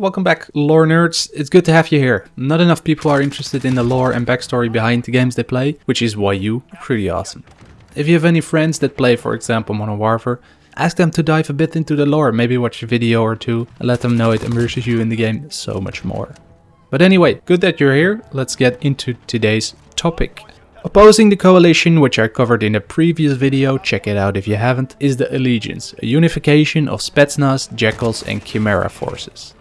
welcome back lore nerds, it's good to have you here. Not enough people are interested in the lore and backstory behind the games they play, which is why you are pretty awesome. If you have any friends that play for example Modern Warfare, ask them to dive a bit into the lore, maybe watch a video or two and let them know it immerses you in the game so much more. But anyway, good that you're here, let's get into today's topic. Opposing the coalition, which I covered in a previous video, check it out if you haven't, is the Allegiance, a unification of Spetsnaz, Jackals and Chimera forces.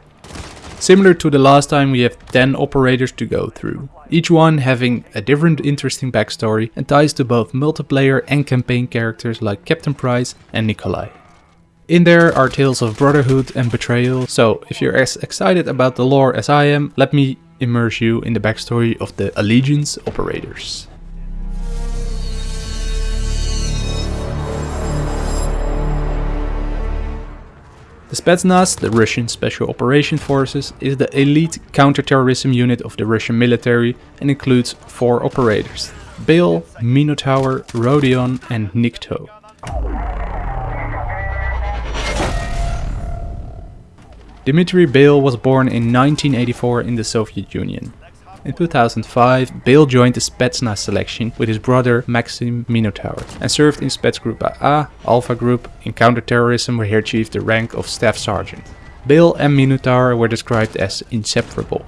Similar to the last time we have 10 operators to go through, each one having a different interesting backstory and ties to both multiplayer and campaign characters like Captain Price and Nikolai. In there are tales of brotherhood and betrayal, so if you're as excited about the lore as I am, let me immerse you in the backstory of the Allegiance operators. The Spetsnaz, the Russian Special Operation Forces, is the elite counterterrorism unit of the Russian military and includes four operators. Bale, Minotaur, Rodion and Nikto. Dmitry Bale was born in 1984 in the Soviet Union. In 2005, Bale joined the Spetsnaz selection with his brother Maxim Minotaur and served in Spetsgroup AA, Alpha Group, in counterterrorism where he achieved the rank of Staff Sergeant. Bale and Minotaur were described as inseparable.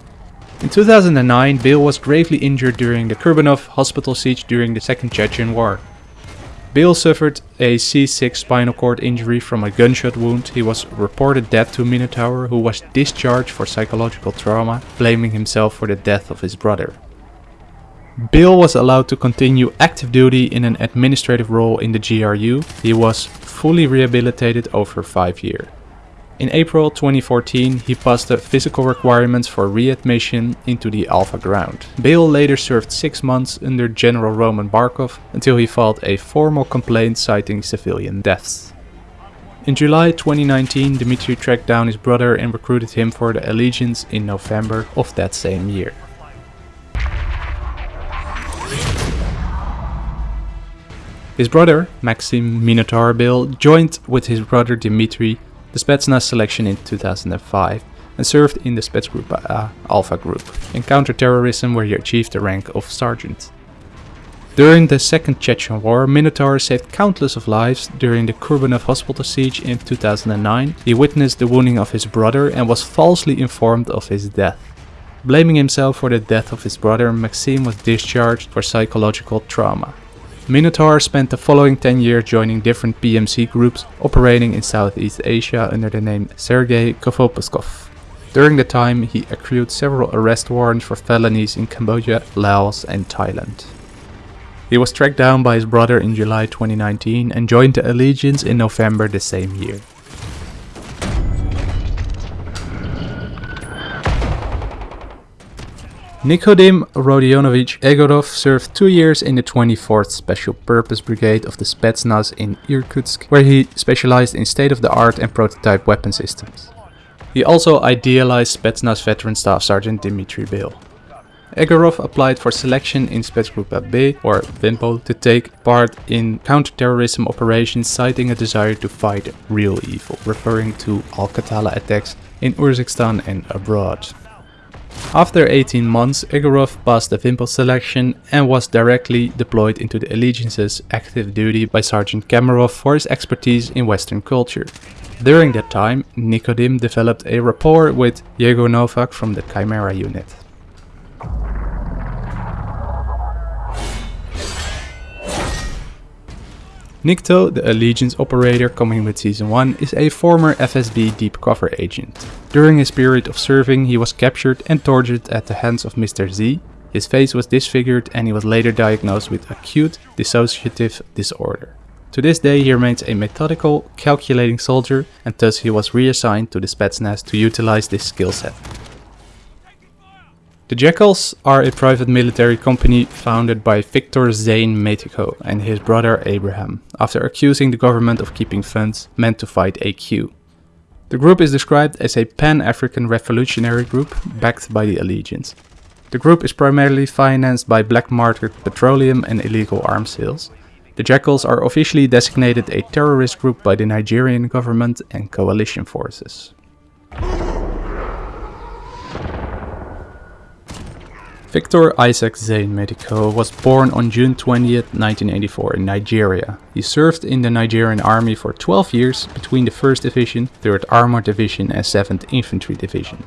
In 2009, Bale was gravely injured during the Kurbanov hospital siege during the Second Chechen War. Bale suffered a C6 spinal cord injury from a gunshot wound. He was reported dead to Minotaur, who was discharged for psychological trauma, blaming himself for the death of his brother. Bale was allowed to continue active duty in an administrative role in the GRU. He was fully rehabilitated over 5 years. In April 2014, he passed the physical requirements for readmission into the Alpha Group. Bale later served 6 months under General Roman Barkov until he filed a formal complaint citing civilian deaths. In July 2019, Dmitry tracked down his brother and recruited him for the Allegiance in November of that same year. His brother, Maxim Minotaur Bale, joined with his brother Dmitry the Spetsnaz selection in 2005 and served in the Spetsgroup A uh, Alpha Group in counterterrorism where he achieved the rank of sergeant. During the Second Chechen War, Minotaur saved countless of lives. During the Kurbanov hospital siege in 2009, he witnessed the wounding of his brother and was falsely informed of his death. Blaming himself for the death of his brother, Maxim was discharged for psychological trauma. Minotaur spent the following 10 years joining different PMC groups operating in Southeast Asia under the name Sergei Kovopuskov. During the time he accrued several arrest warrants for felonies in Cambodia, Laos and Thailand. He was tracked down by his brother in July 2019 and joined the Allegiance in November the same year. Nikodim Rodionovich Egorov served two years in the 24th Special Purpose Brigade of the Spetsnaz in Irkutsk, where he specialized in state-of-the-art and prototype weapon systems. He also idealized Spetsnaz veteran Staff Sergeant Dmitry Bale. Egorov applied for selection in Spetsgroup B, or Vympel, to take part in counterterrorism operations citing a desire to fight real evil, referring to Al-Qatala attacks in Urzikstan and abroad. After 18 months, Egorov passed the Vympel selection and was directly deployed into the Allegiance's active duty by Sergeant Kamarov for his expertise in Western culture. During that time, Nikodim developed a rapport with Yegor Novak from the Chimera unit. Nikto, the Allegiance operator coming with Season 1, is a former FSB deep cover agent. During his period of serving, he was captured and tortured at the hands of Mr. Z. His face was disfigured and he was later diagnosed with acute dissociative disorder. To this day he remains a methodical, calculating soldier and thus he was reassigned to the Spetsnaz to utilize this skill set. The Jackals are a private military company founded by Victor Zane Metiko and his brother Abraham, after accusing the government of keeping funds meant to fight AQ. The group is described as a pan-African revolutionary group backed by the Allegiance. The group is primarily financed by black market petroleum and illegal arms sales. The Jackals are officially designated a terrorist group by the Nigerian government and coalition forces. Victor Isaac Zane Medico was born on June 20, 1984 in Nigeria. He served in the Nigerian army for 12 years between the 1st Division, 3rd Armored Division and 7th Infantry Division.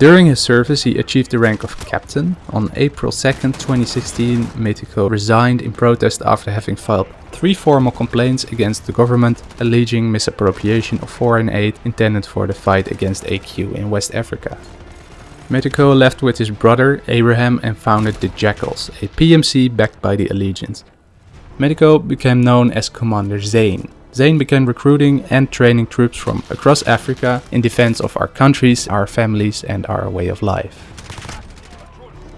During his service he achieved the rank of captain. On April 2, 2016 Medico resigned in protest after having filed three formal complaints against the government alleging misappropriation of foreign aid intended for the fight against AQ in West Africa. Medico left with his brother Abraham and founded the Jackals, a PMC backed by the Allegiance. Medico became known as Commander Zane. Zane began recruiting and training troops from across Africa in defense of our countries, our families and our way of life.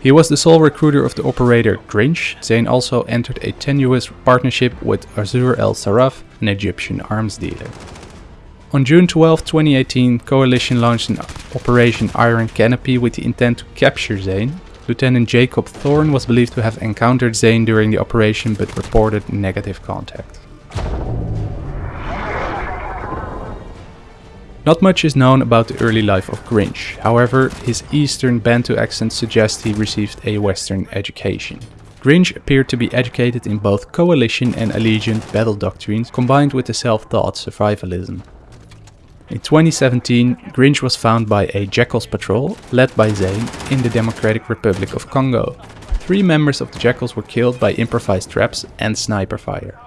He was the sole recruiter of the operator Grinch. Zane also entered a tenuous partnership with Azur El Saraf, an Egyptian arms dealer. On June 12, 2018, Coalition launched an Operation Iron Canopy with the intent to capture Zane. Lieutenant Jacob Thorne was believed to have encountered Zane during the operation but reported negative contact. Not much is known about the early life of Grinch, however his eastern Bantu accent suggests he received a western education. Grinch appeared to be educated in both coalition and allegiant battle doctrines combined with the self-taught survivalism. In 2017, Grinch was found by a Jackals patrol, led by Zane, in the Democratic Republic of Congo. Three members of the Jackals were killed by improvised traps and sniper fire.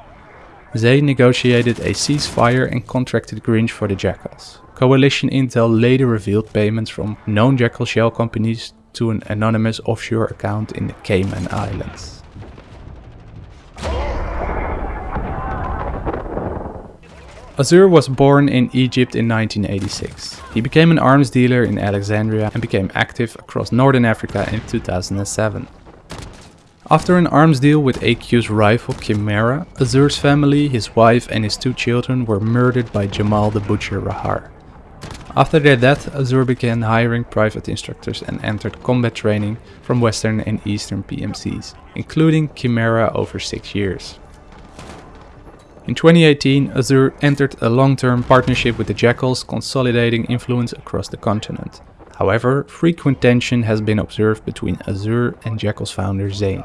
Zane negotiated a ceasefire and contracted Grinch for the Jackals. Coalition intel later revealed payments from known Jackal shell companies to an anonymous offshore account in the Cayman Islands. Azur was born in Egypt in 1986. He became an arms dealer in Alexandria and became active across northern Africa in 2007. After an arms deal with AQ's rival Chimera, Azur's family, his wife and his two children were murdered by Jamal the Butcher Rahar. After their death, Azur began hiring private instructors and entered combat training from Western and Eastern PMCs, including Chimera over 6 years. In 2018, Azur entered a long-term partnership with the Jackals, consolidating influence across the continent. However, frequent tension has been observed between Azur and Jackals founder Zane.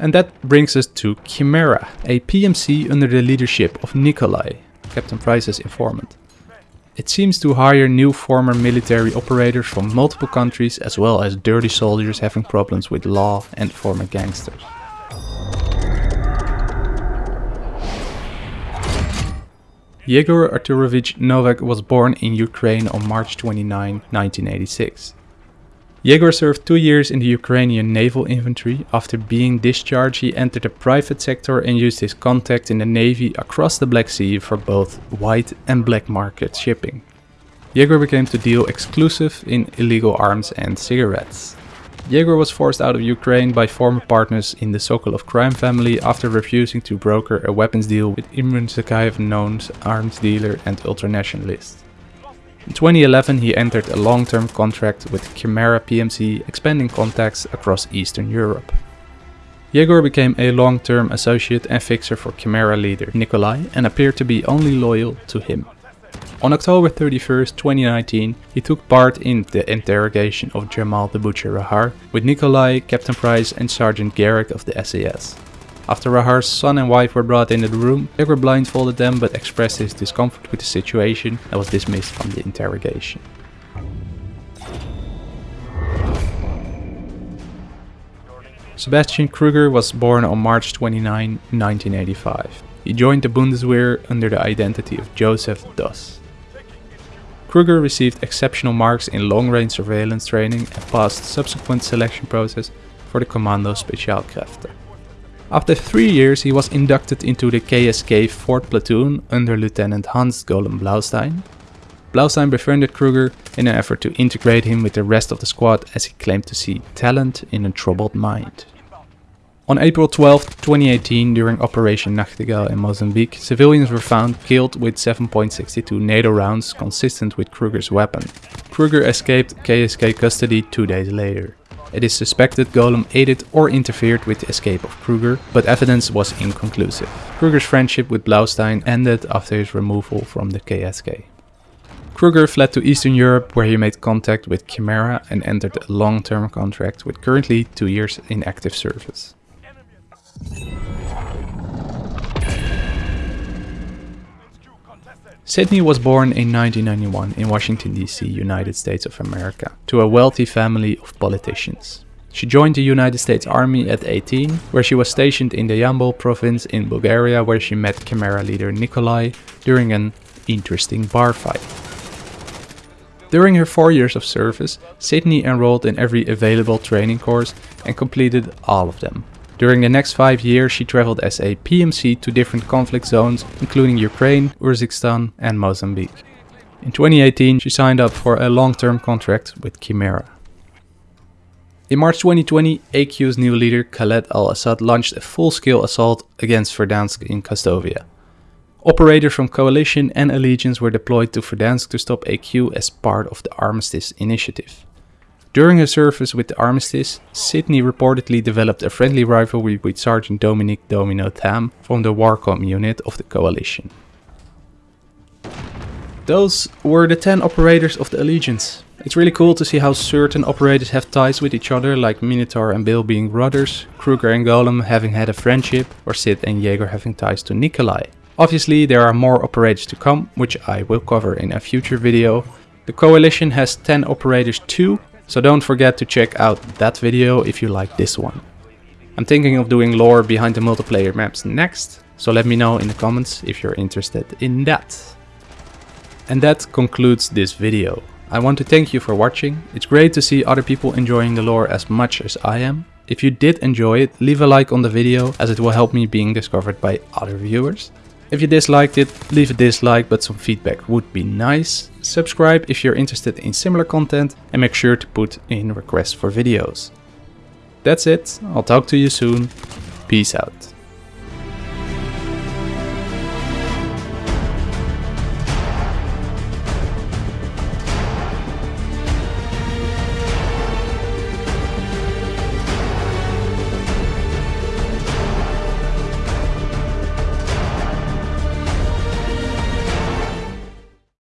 And that brings us to Chimera, a PMC under the leadership of Nikolai, Captain Price's informant. It seems to hire new former military operators from multiple countries as well as dirty soldiers having problems with law and former gangsters. Yegor Arturovich Novak was born in Ukraine on March 29, 1986. Yegor served two years in the Ukrainian naval infantry. After being discharged, he entered the private sector and used his contact in the navy across the Black Sea for both white and black market shipping. Yegor became to deal exclusive in illegal arms and cigarettes. Yegor was forced out of Ukraine by former partners in the Sokolov crime family after refusing to broker a weapons deal with Imran Zakhaev known arms dealer and ultranationalist. In 2011 he entered a long-term contract with Chimera PMC expanding contacts across Eastern Europe. Yegor became a long-term associate and fixer for Chimera leader Nikolai and appeared to be only loyal to him. On October 31, 2019, he took part in the interrogation of Jamal the Butcher Rahar with Nikolai, Captain Price and Sergeant Garrick of the SAS. After Rahar's son and wife were brought into the room, Yegor blindfolded them but expressed his discomfort with the situation and was dismissed from the interrogation. Sebastian Krueger was born on March 29, 1985. He joined the Bundeswehr under the identity of Joseph Doss. Krueger received exceptional marks in long-range surveillance training and passed subsequent selection process for the Kommando Spezialkräfte. After three years he was inducted into the KSK 4th Platoon under Lieutenant Hans Golem Blaustein. Blaustein befriended Krueger in an effort to integrate him with the rest of the squad as he claimed to see talent in a troubled mind. On April 12, 2018, during Operation Nachtigall in Mozambique, civilians were found killed with 7.62 NATO rounds consistent with Krueger's weapon. Krueger escaped KSK custody two days later. It is suspected Golem aided or interfered with the escape of Krueger, but evidence was inconclusive. Krueger's friendship with Blaustein ended after his removal from the KSK. Krueger fled to Eastern Europe where he made contact with Chimera and entered a long-term contract with currently 2 years in active service. Sydney was born in 1991 in Washington DC, United States of America, to a wealthy family of politicians. She joined the United States Army at 18, where she was stationed in the Yambol province in Bulgaria where she met Chimera leader Nikolai during an interesting bar fight. During her four years of service, Sydney enrolled in every available training course and completed all of them, during the next five years she traveled as a PMC to different conflict zones including Ukraine, Urzikstan and Mozambique. In 2018 she signed up for a long-term contract with Chimera. In March 2020, AQ's new leader Khaled al-Assad launched a full-scale assault against Verdansk in Kastovia. Operators from Coalition and Allegiance were deployed to Verdansk to stop AQ as part of the Armistice Initiative. During her service with the Armistice, Sydney reportedly developed a friendly rivalry with Sergeant Dominic Domino Tham from the Warcom unit of the Coalition. Those were the 10 operators of the Allegiance. It's really cool to see how certain operators have ties with each other, like Minotaur and Bale being brothers, Krueger and Golem having had a friendship, or Sid and Yegor having ties to Nikolai. Obviously there are more operators to come, which I will cover in a future video. The Coalition has 10 operators too, so don't forget to check out that video if you like this one. I'm thinking of doing lore behind the multiplayer maps next, so let me know in the comments if you're interested in that. And that concludes this video. I want to thank you for watching. It's great to see other people enjoying the lore as much as I am. If you did enjoy it, leave a like on the video as it will help me being discovered by other viewers. If you disliked it, leave a dislike, but some feedback would be nice. Subscribe if you're interested in similar content and make sure to put in requests for videos. That's it, I'll talk to you soon. Peace out.